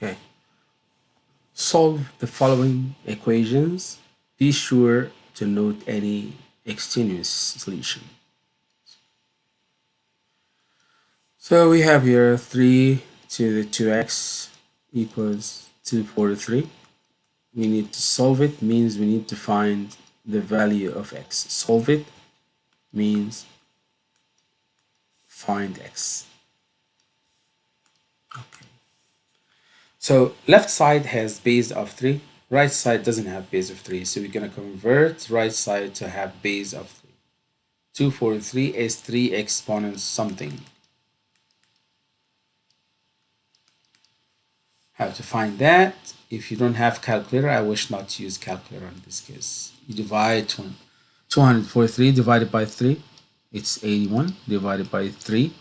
Okay. Solve the following equations. Be sure to note any extraneous solution. So we have here 3 to the 2x equals 243. We need to solve it means we need to find the value of x. Solve it means find x. So left side has base of 3, right side doesn't have base of 3. So we're going to convert right side to have base of 3. 243 is 3 exponents something. How to find that? If you don't have calculator, I wish not to use calculator in this case. You divide 243 divided by 3, it's 81 divided by 3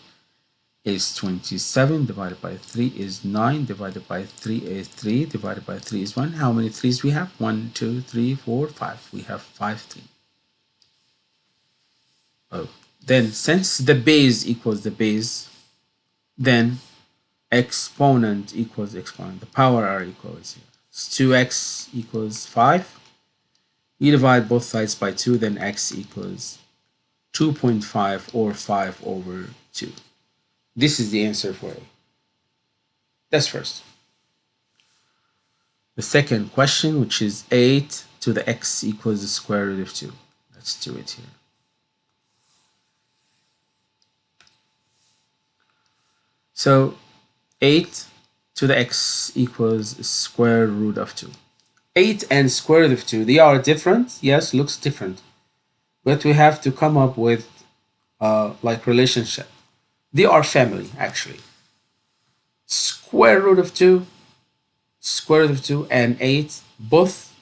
is 27 divided by 3 is 9 divided by 3 is 3 divided by 3 is 1 how many 3's we have? 1 2 3 4 5 we have 5 3 oh. Then since the base equals the base then exponent equals exponent. The power are equals here 2x equals 5 you divide both sides by 2 then x equals 2.5 or 5 over 2 this is the answer for A. That's first. The second question, which is 8 to the x equals the square root of 2. Let's do it here. So 8 to the x equals square root of 2. 8 and square root of 2, they are different. Yes, looks different. But we have to come up with uh, like relationship. They are family, actually. Square root of 2, square root of 2, and 8, both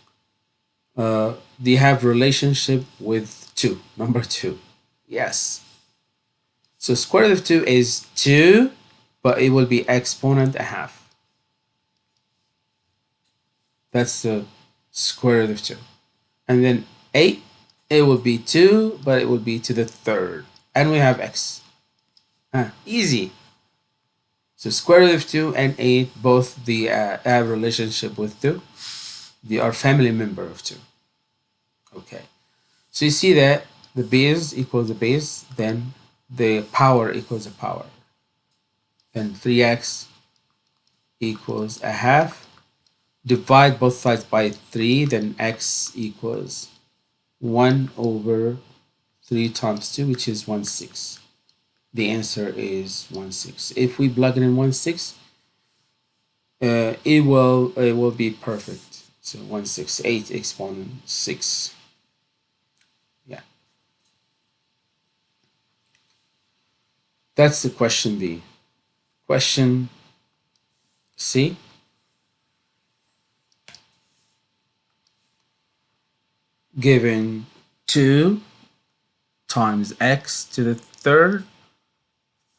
uh, they have relationship with 2, number 2. Yes. So square root of 2 is 2, but it will be exponent a half. That's the square root of 2. And then 8, it will be 2, but it will be to the third. And we have x. Uh, easy. So square root of 2 and 8, both the uh, have relationship with 2. They are family member of 2. Okay. So you see that the base equals the base, then the power equals the power. Then 3x equals a half. Divide both sides by 3, then x equals 1 over 3 times 2, which is 1 6 the answer is 1 6 if we plug it in 1 6 uh, it will it will be perfect. So 168 exponent 6 yeah. That's the question B. Question C? Given 2 times x to the third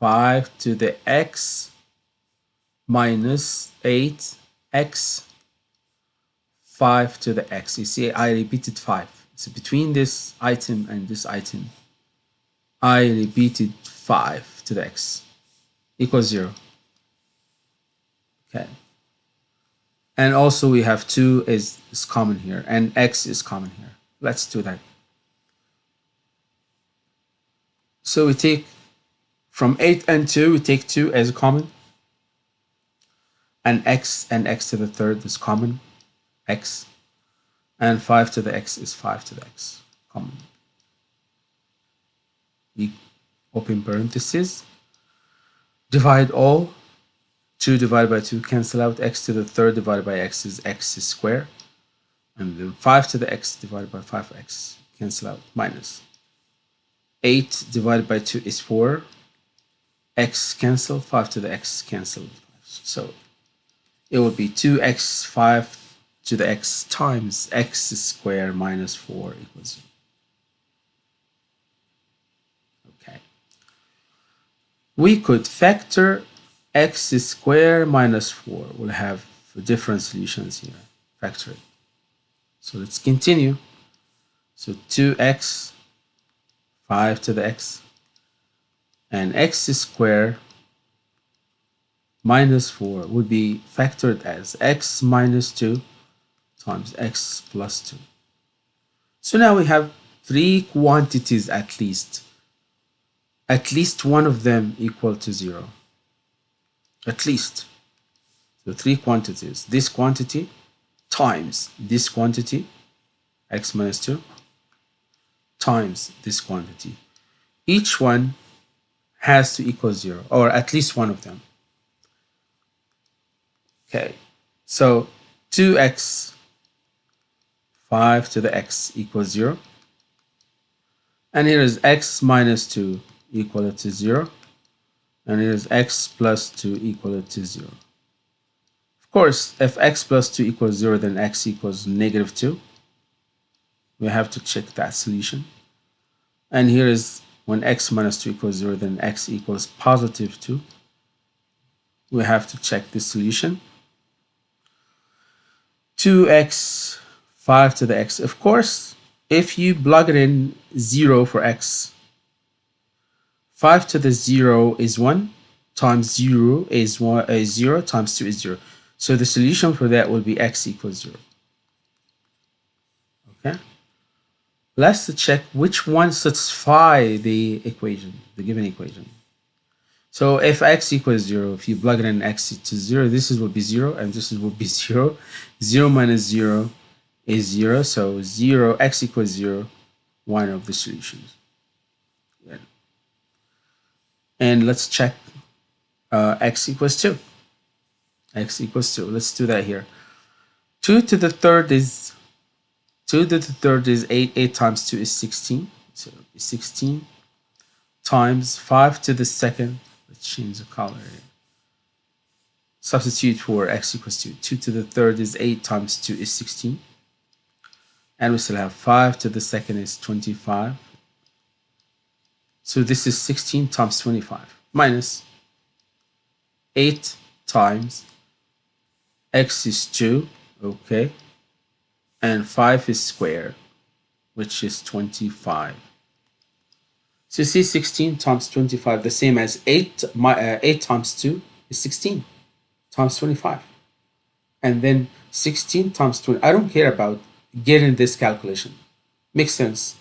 5 to the x minus 8x 5 to the x. You see, I repeated 5. So between this item and this item, I repeated 5 to the x equals 0. Okay. And also we have 2 is, is common here and x is common here. Let's do that. So we take from 8 and 2, we take 2 as common. And x and x to the third is common, x. And 5 to the x is 5 to the x, common. We open parentheses. Divide all. 2 divided by 2 cancel out. x to the third divided by x is x is square. And then 5 to the x divided by 5x cancel out, minus. 8 divided by 2 is 4 x cancel, 5 to the x cancel. So it will be 2x 5 to the x times x squared minus 4 equals 0. Okay. We could factor x squared minus 4. We'll have different solutions here. Factor it. So let's continue. So 2x 5 to the x and x squared minus 4 would be factored as x minus 2 times x plus 2. So now we have three quantities at least. At least one of them equal to 0. At least. So three quantities. This quantity times this quantity, x minus 2, times this quantity. Each one has to equal 0, or at least one of them. Okay, so 2x 5 to the x equals 0. And here is x minus 2 equal to 0. And here is x plus 2 equal to 0. Of course, if x plus 2 equals 0, then x equals negative 2. We have to check that solution. And here is when x minus 2 equals 0, then x equals positive 2. We have to check this solution. 2x 5 to the x. Of course, if you plug it in 0 for x, 5 to the 0 is 1 times 0 is 1 is 0 times 2 is 0. So the solution for that will be x equals 0. Okay. Let's check which one satisfy the equation, the given equation. So if x equals 0, if you plug in x to 0, this is will be 0 and this is will be 0. 0 minus 0 is 0. So 0, x equals 0, one of the solutions. And let's check uh, x equals 2. x equals 2. Let's do that here. 2 to the third is 2 to the third is 8. 8 times 2 is 16. So 16 times 5 to the second Let's change the color. Substitute for x equals 2. 2 to the third is 8 times 2 is 16. And we still have 5 to the second is 25. So this is 16 times 25 minus 8 times x is 2, okay, and 5 is square, which is 25. So you see 16 times 25, the same as 8, my, uh, 8 times 2 is 16 times 25. And then 16 times 20, I don't care about getting this calculation. Makes sense.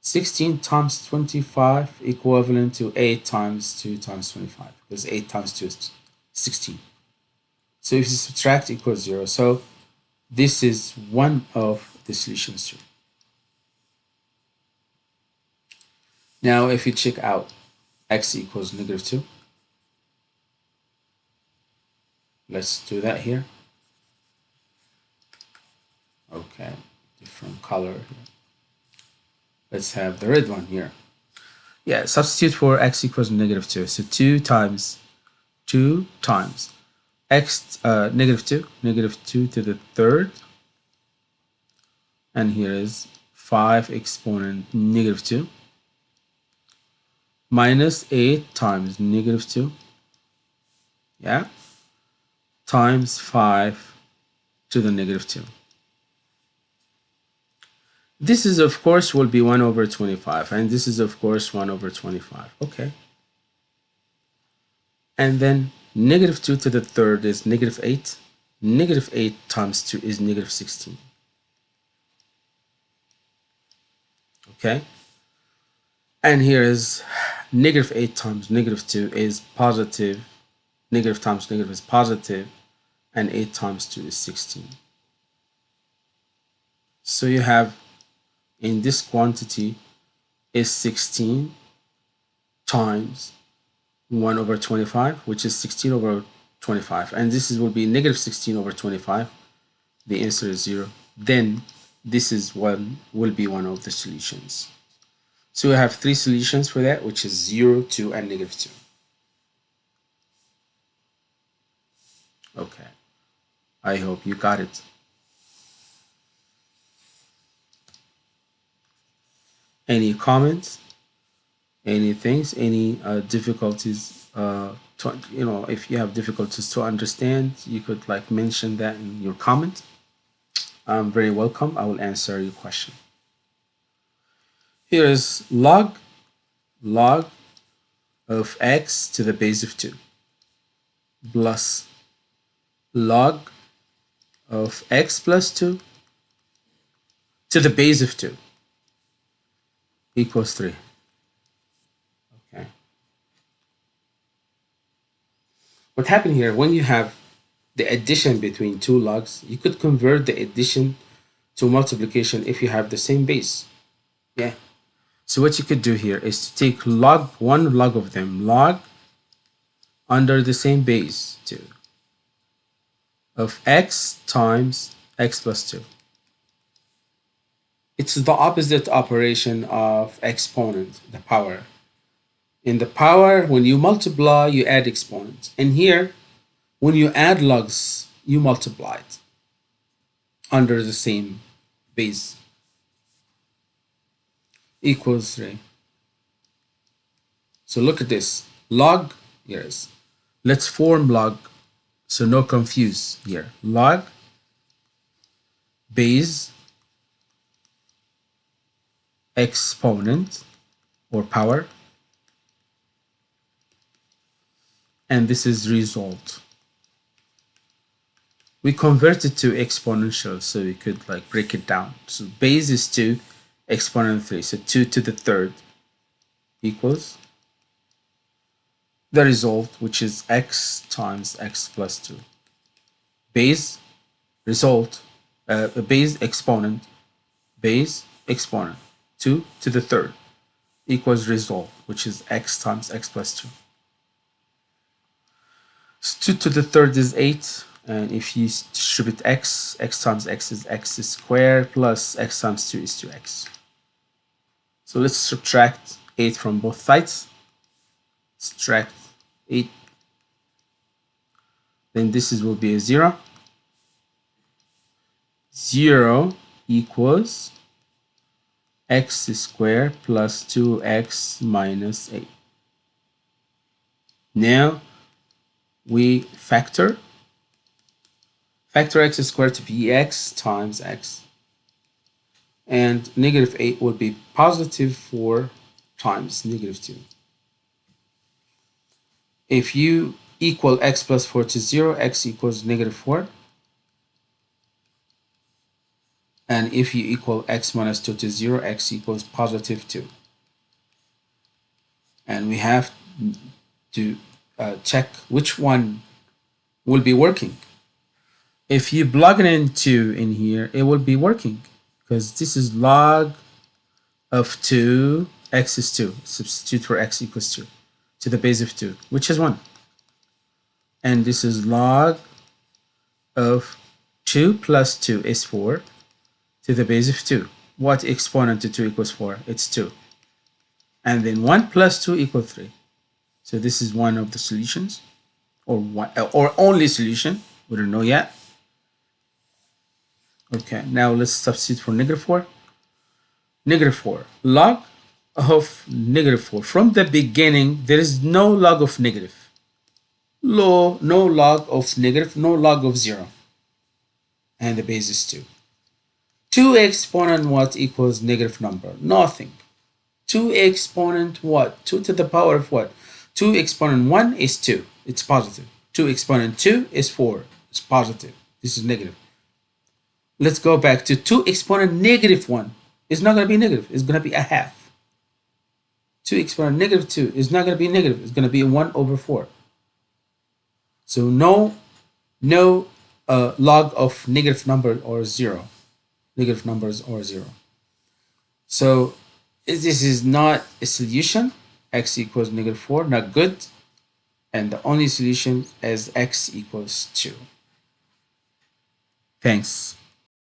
16 times 25 equivalent to 8 times 2 times 25 because 8 times 2 is 16. So if you subtract equals 0, so this is one of the solutions too. Now, if you check out x equals negative 2, let's do that here. Okay, different color here. Let's have the red one here. Yeah, substitute for x equals negative 2. So 2 times 2 times x, uh, negative 2, negative 2 to the third. And here is 5 exponent negative 2 minus 8 times negative 2 yeah. Times 5 to the negative 2 this is of course will be 1 over 25 and this is of course 1 over 25 okay. And then negative 2 to the third is negative 8 negative 8 times 2 is negative 16 okay and here is negative 8 times negative 2 is positive. negative times negative is positive, and 8 times 2 is 16. So you have in this quantity is 16 times 1 over 25, which is 16 over 25. And this is, will be negative 16 over 25. The answer is 0. Then this is one will be one of the solutions. So we have three solutions for that, which is 0, 2, and negative 2. Okay. I hope you got it. Any comments? Any things? Any uh, difficulties? Uh, to, you know, if you have difficulties to understand, you could like mention that in your comment. I'm very welcome. I will answer your question. Here is log log of x to the base of 2. plus log of x plus 2 to the base of 2 equals 3. Okay. What happened here, when you have the addition between two logs, you could convert the addition to multiplication if you have the same base. Yeah. So what you could do here is to take log, one log of them, log under the same base 2 of x times x plus 2. It's the opposite operation of exponent, the power. In the power, when you multiply, you add exponents. And here, when you add logs, you multiply it under the same base equals 3. So look at this. Log, yes. Let's form log so no confuse here. Log base exponent or power and this is result. We convert it to exponential so we could like break it down. So base is 2 exponent 3 so 2 to the third equals the result which is x times x plus 2 base result uh, base exponent base exponent 2 to the third equals result, which is x times x plus 2. So 2 to the third is 8, and if you distribute x, x times x is x squared plus x times 2 is 2x. So let's subtract 8 from both sides. Subtract 8. Then this is, will be a 0. 0 equals x squared plus 2x minus 8. Now we factor. Factor x squared to be x times x. And negative 8 will be positive 4 times negative 2. If you equal x plus 4 to 0, x equals negative 4 and if you equal x minus 2 to 0 x equals positive 2 and we have to uh, check which one will be working if you plug it into in here it will be working because this is log of 2 x is 2 substitute for x equals 2 to the base of 2 which is 1 and this is log of 2 plus 2 is 4 to the base of 2. What exponent to 2 equals 4? It's 2. And then 1 plus 2 equals 3. So this is one of the solutions or one, uh, or only solution. We don't know yet. Okay, now let's substitute for negative 4. Negative 4. Log of negative 4. From the beginning, there is no log of negative. Low, no log of negative, no log of 0. And the base is 2. 2 exponent what equals negative number? Nothing. 2 exponent what? 2 to the power of what? 2 exponent 1 is 2. It's positive. 2 exponent 2 is 4. It's positive. This is negative. Let's go back to 2 exponent negative 1. It's not going to be negative. It's going to be a half. 2 exponent negative 2 is not going to be negative. It's going to be 1 over 4. So no, no uh, log of negative number or 0 negative numbers or zero. So this is not a solution. X equals negative 4, not good. And the only solution is x equals 2. Thanks.